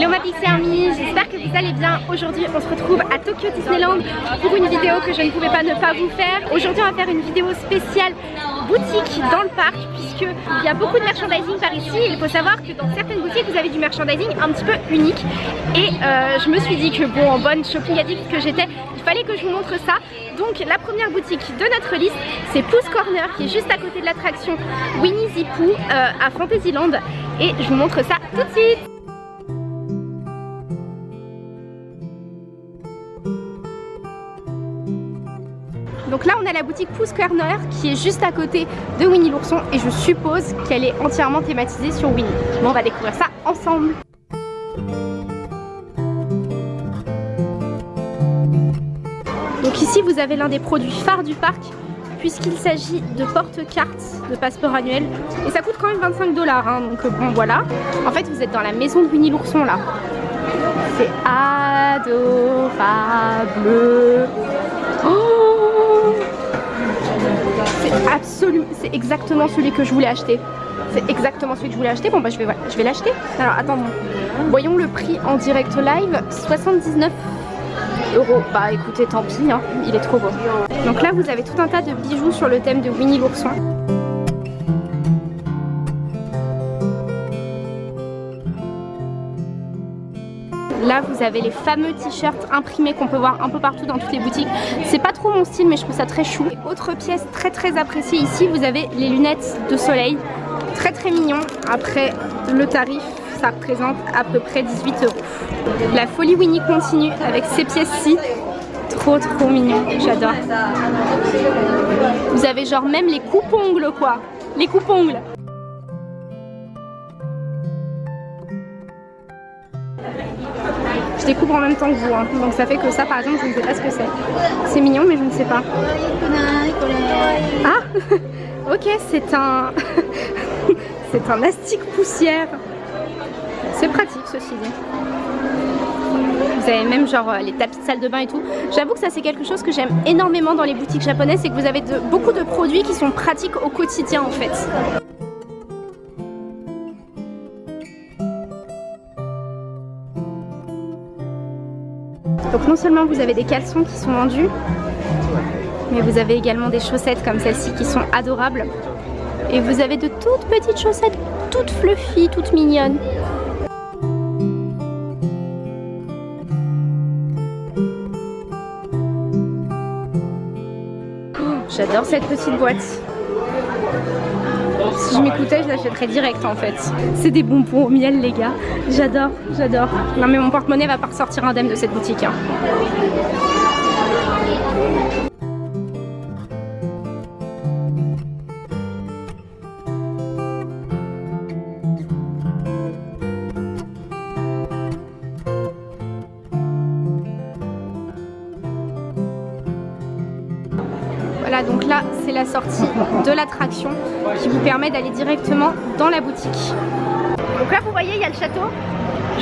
Hello ma Pixie Army, j'espère que vous allez bien. Aujourd'hui on se retrouve à Tokyo Disneyland pour une vidéo que je ne pouvais pas ne pas vous faire. Aujourd'hui on va faire une vidéo spéciale boutique dans le parc puisqu'il y a beaucoup de merchandising par ici. Il faut savoir que dans certaines boutiques vous avez du merchandising un petit peu unique et euh, je me suis dit que bon en bonne shopping addict que j'étais il fallait que je vous montre ça. Donc la première boutique de notre liste c'est Pouce Corner qui est juste à côté de l'attraction Winnie the euh, à Fantasyland et je vous montre ça tout de suite. Donc là on a la boutique Pouce Corner qui est juste à côté de Winnie l'ourson et je suppose qu'elle est entièrement thématisée sur Winnie. Bon on va découvrir ça ensemble. Donc ici vous avez l'un des produits phares du parc puisqu'il s'agit de porte-cartes de passeport annuel et ça coûte quand même 25 dollars hein, donc bon voilà. En fait vous êtes dans la maison de Winnie l'ourson là. C'est adorable. Oh absolument, c'est exactement celui que je voulais acheter. C'est exactement celui que je voulais acheter. Bon bah je vais, je vais l'acheter. Alors attendons. Voyons le prix en direct live. 79 euros. Bah écoutez, tant pis, hein. il est trop beau. Donc là, vous avez tout un tas de bijoux sur le thème de Winnie l'ourson. Là, vous avez les fameux t-shirts imprimés qu'on peut voir un peu partout dans toutes les boutiques. C'est pas trop mon style, mais je trouve ça très chou. autre pièce très très appréciée ici, vous avez les lunettes de soleil. Très très mignon. Après, le tarif, ça représente à peu près 18 euros. La folie Winnie continue avec ces pièces-ci. Trop trop mignon, j'adore. Vous avez genre même les coupes-ongles quoi. Les coupes-ongles. Je découvre en même temps que vous, hein. donc ça fait que ça par exemple je ne sais pas ce que c'est. C'est mignon mais je ne sais pas. Ah Ok c'est un... c'est un astique poussière. C'est pratique ceci dit. Vous avez même genre euh, les tapis de salle de bain et tout. J'avoue que ça c'est quelque chose que j'aime énormément dans les boutiques japonaises, c'est que vous avez beaucoup de produits qui sont pratiques au quotidien en fait. Donc non seulement vous avez des caleçons qui sont vendus, mais vous avez également des chaussettes comme celle-ci qui sont adorables. Et vous avez de toutes petites chaussettes, toutes fluffy, toutes mignonnes. J'adore cette petite boîte. Si je m'écoutais, je l'achèterais direct en fait. C'est des bonbons au miel les gars. J'adore, j'adore. Non mais mon porte-monnaie va pas ressortir indemne de cette boutique. Hein. La sortie de l'attraction qui vous permet d'aller directement dans la boutique. Donc là, vous voyez, il y a le château.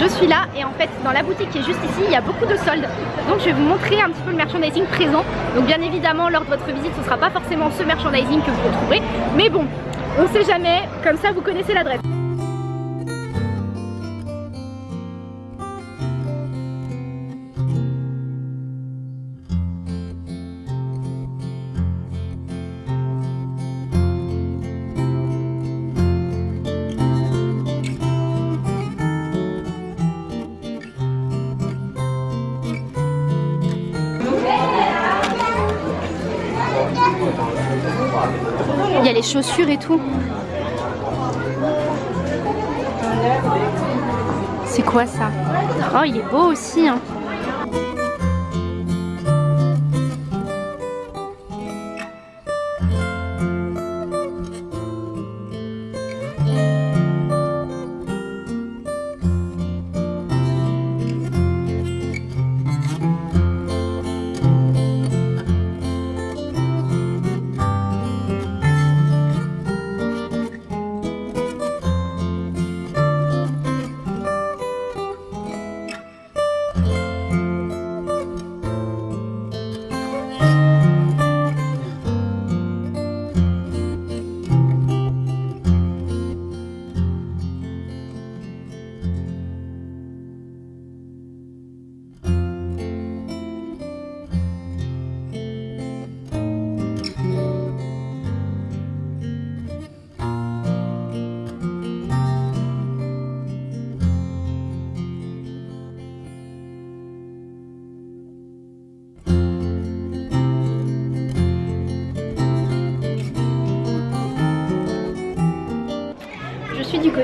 Je suis là et en fait, dans la boutique qui est juste ici, il y a beaucoup de soldes. Donc je vais vous montrer un petit peu le merchandising présent. Donc bien évidemment, lors de votre visite, ce ne sera pas forcément ce merchandising que vous retrouverez. Mais bon, on sait jamais, comme ça vous connaissez l'adresse. Y a les chaussures et tout. C'est quoi ça? Oh, il est beau aussi. Hein.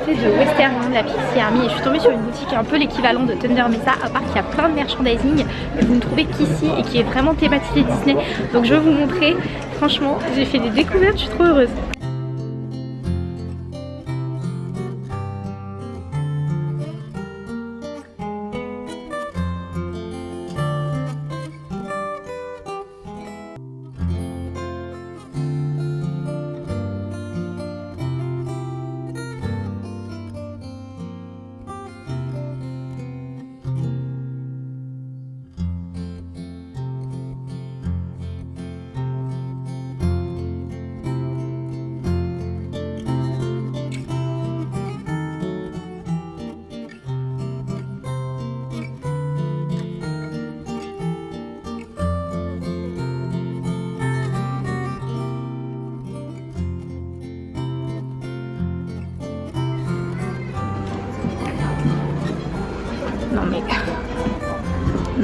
De Western, la Pixie Army et je suis tombée sur une boutique un peu l'équivalent de Thunder Mesa à part qu'il y a plein de merchandising que vous ne trouvez qu'ici et qui est vraiment thématisé Disney. Donc je vais vous montrer. Franchement j'ai fait des découvertes, je suis trop heureuse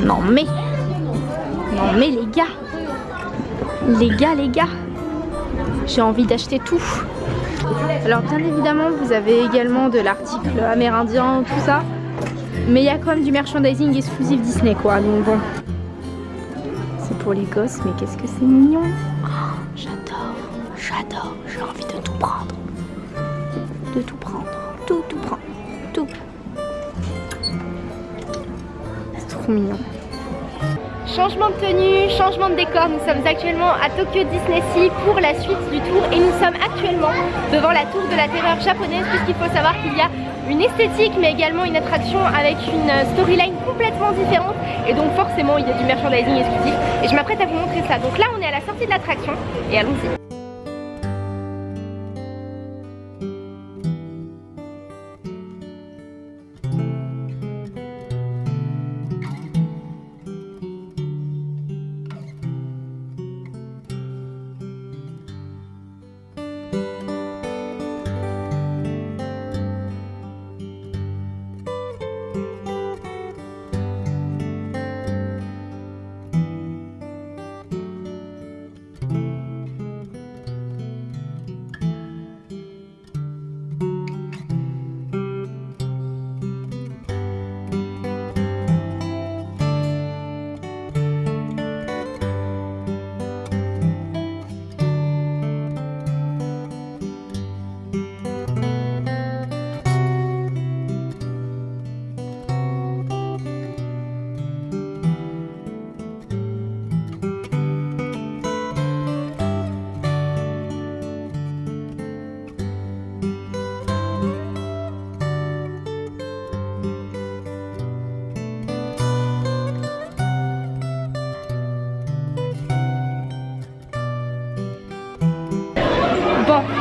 Non mais... Non mais les gars Les gars, les gars J'ai envie d'acheter tout Alors bien évidemment, vous avez également de l'article amérindien, tout ça. Mais il y a quand même du merchandising exclusif Disney quoi, donc bon. C'est pour les gosses, mais qu'est-ce que c'est mignon oh, J'adore, j'adore, j'ai envie de tout prendre. De tout prendre, tout, tout prendre, tout. mignon. Changement de tenue, changement de décor, nous sommes actuellement à Tokyo Disney Sea pour la suite du tour et nous sommes actuellement devant la tour de la terreur japonaise puisqu'il faut savoir qu'il y a une esthétique mais également une attraction avec une storyline complètement différente et donc forcément il y a du merchandising exclusif et je m'apprête à vous montrer ça. Donc là on est à la sortie de l'attraction et allons-y.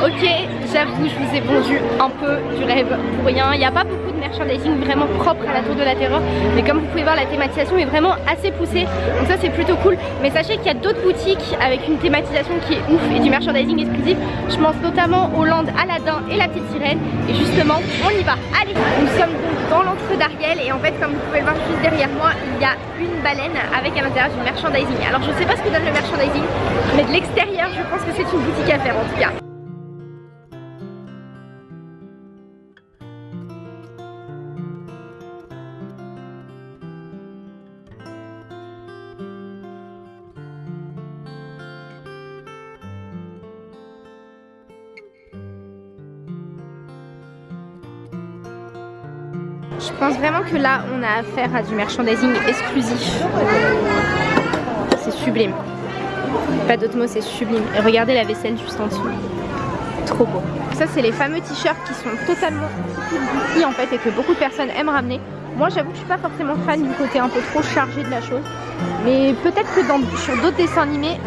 Ok, j'avoue, je vous ai vendu un peu du rêve pour rien. Il n'y a pas beaucoup de merchandising vraiment propre à la Tour de la Terreur. Mais comme vous pouvez voir, la thématisation est vraiment assez poussée. Donc ça, c'est plutôt cool. Mais sachez qu'il y a d'autres boutiques avec une thématisation qui est ouf et du merchandising exclusif. Je pense notamment au Land Aladdin et la Petite Sirène. Et justement, on y va. Allez, nous sommes donc dans l'entre d'Ariel. Et en fait, comme vous pouvez le voir juste derrière moi, il y a une baleine avec à l'intérieur du merchandising. Alors, je sais pas ce que donne le merchandising, mais de l'extérieur, je pense que c'est une boutique à faire en tout cas. Je pense vraiment que là, on a affaire à du merchandising exclusif. C'est sublime. Pas d'autre mot, c'est sublime. Et regardez la vaisselle juste en dessous. Trop beau. Ça, c'est les fameux t-shirts qui sont totalement ici en fait et que beaucoup de personnes aiment ramener. Moi, j'avoue que je suis pas forcément fan du côté un peu trop chargé de la chose. Mais peut-être que sur d'autres dessins animés,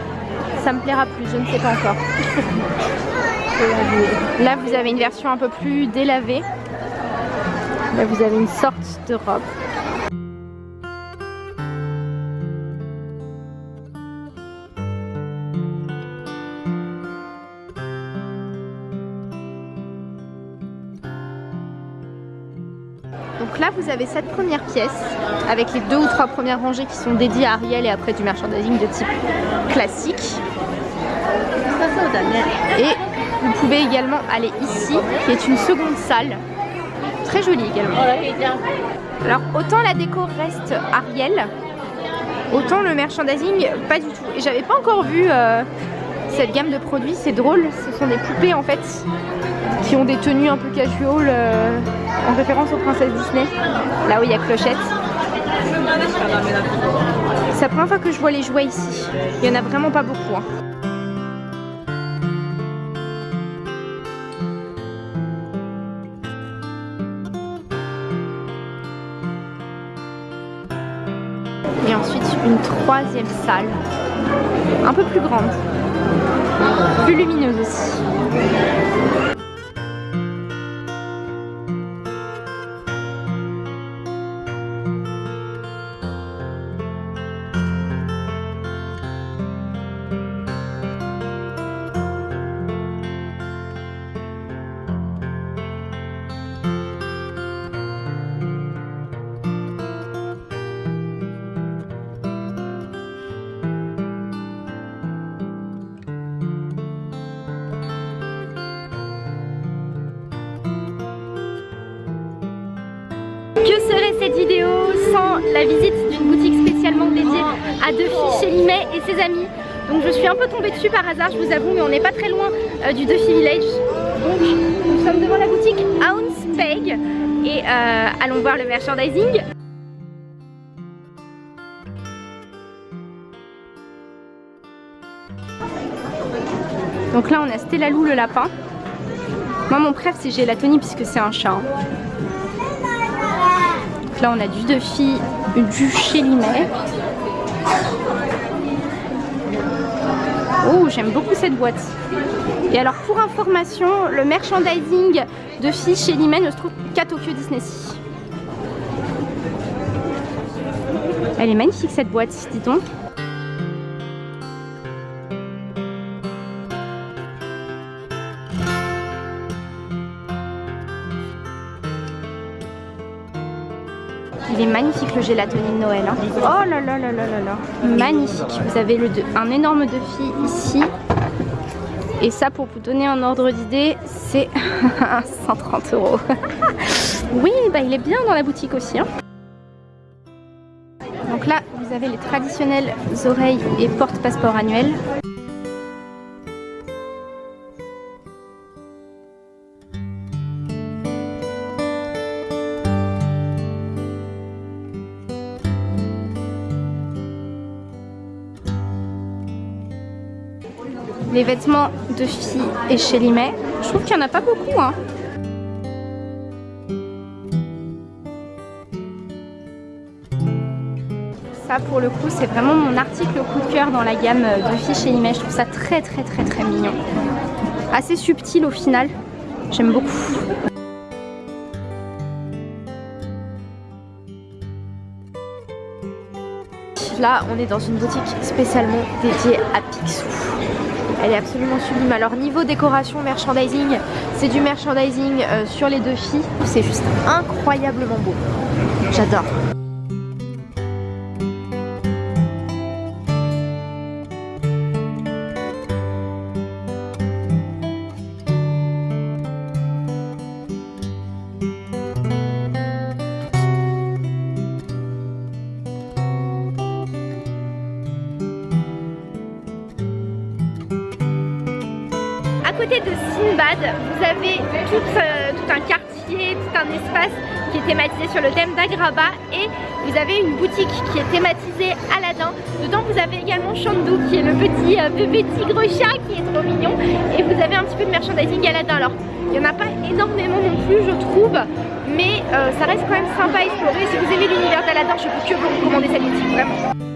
ça me plaira plus. Je ne sais pas encore. Là, vous avez une version un peu plus délavée. Là, vous avez une sorte de robe. Donc là vous avez cette première pièce avec les deux ou trois premières rangées qui sont dédiées à Ariel et après du merchandising de type classique. Et Vous pouvez également aller ici, qui est une seconde salle. Très jolie également. Alors autant la déco reste Ariel, autant le merchandising pas du tout. Et j'avais pas encore vu euh, cette gamme de produits, c'est drôle. Ce sont des poupées en fait qui ont des tenues un peu casual euh, en référence aux princesses Disney. Là où il y a Clochette. C'est la première fois que je vois les jouets ici. Il y en a vraiment pas beaucoup. Hein. Et ensuite une troisième salle, un peu plus grande, plus lumineuse aussi. La visite d'une boutique spécialement dédiée à Duffy chez Limet et ses amis Donc je suis un peu tombée dessus par hasard, je vous avoue, mais on n'est pas très loin euh, du Duffy Village. Donc nous sommes devant la boutique Ounce Peg et euh, allons voir le merchandising. Donc là on a Stella Lou le lapin. Moi mon préf c'est Gélatoni puisque c'est un chat. Hein là on a du Duffy, du chez. Oh j'aime beaucoup cette boîte. Et alors pour information, le merchandising de filles chez Limet ne se trouve qu'à Tokyo Disney. Elle est magnifique cette boîte, dis donc. Il est magnifique le gélatoni de Noël. Hein. Oh là là là là là là. Magnifique. Vous avez le un énorme Duffy ici. Et ça, pour vous donner un ordre d'idée, c'est 130 euros. oui, bah, il est bien dans la boutique aussi. Hein. Donc là, vous avez les traditionnelles oreilles et porte-passeport annuels. Les vêtements de filles et chez Limet. Je trouve qu'il n'y en a pas beaucoup. Hein. Ça pour le coup c'est vraiment mon article coup de cœur dans la gamme de filles chez Limet. Je trouve ça très très très très mignon. Assez subtil au final. J'aime beaucoup. Là, on est dans une boutique spécialement dédiée à Picsou. Elle est absolument sublime. Alors niveau décoration, merchandising, c'est du merchandising euh, sur les deux filles. C'est juste incroyablement beau. J'adore. Côté de Sinbad, vous avez euh, tout, un quartier, tout un espace qui est thématisé sur le thème d'Agraba et vous avez une boutique qui est thématisée Aladdin. Dedans vous avez également Chandou qui est le petit euh, bébé tigre chat qui est trop mignon et vous avez un petit peu de merchandising Aladdin. Alors il n'y en a pas énormément non plus je trouve mais euh, ça reste quand même sympa à explorer. Si vous aimez l'univers d'Aladdin je peux que vous recommander cette boutique vraiment.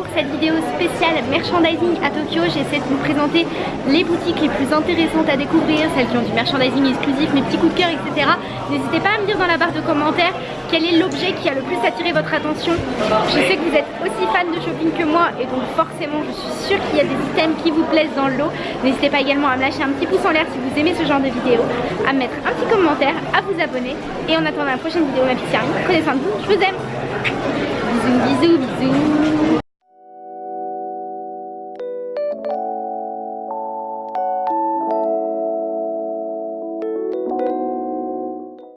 Pour cette vidéo spéciale merchandising à Tokyo. J'essaie de vous présenter les boutiques les plus intéressantes à découvrir, celles qui ont du merchandising exclusif, mes petits coups de cœur, etc. N'hésitez pas à me dire dans la barre de commentaires quel est l'objet qui a le plus attiré votre attention. Je sais que vous êtes aussi fan de shopping que moi et donc forcément je suis sûre qu'il y a des items qui vous plaisent dans le lot. N'hésitez pas également à me lâcher un petit pouce en l'air si vous aimez ce genre de vidéo, à me mettre un petit commentaire, à vous abonner et en attendant la prochaine vidéo ma Army, prenez soin de vous, je vous aime Bisous bisous bisous